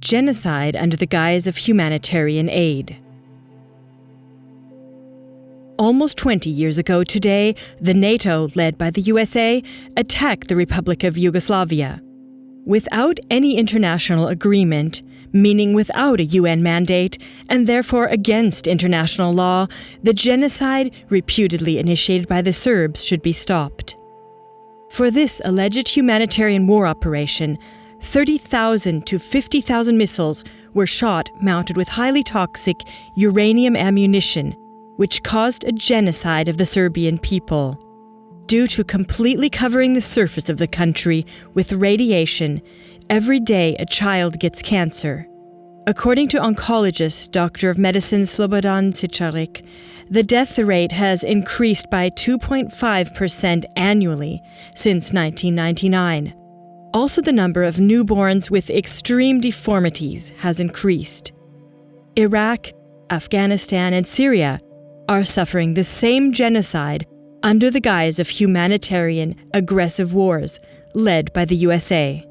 genocide under the guise of humanitarian aid. Almost 20 years ago today, the NATO, led by the USA, attacked the Republic of Yugoslavia. Without any international agreement, meaning without a UN mandate, and therefore against international law, the genocide reputedly initiated by the Serbs should be stopped. For this alleged humanitarian war operation, 30,000 to 50,000 missiles were shot mounted with highly toxic uranium ammunition, which caused a genocide of the Serbian people. Due to completely covering the surface of the country with radiation, every day a child gets cancer. According to oncologist, Doctor of Medicine Slobodan Čikarić, the death rate has increased by 2.5% annually since 1999. Also, the number of newborns with extreme deformities has increased. Iraq, Afghanistan, and Syria are suffering the same genocide under the guise of humanitarian, aggressive wars led by the USA.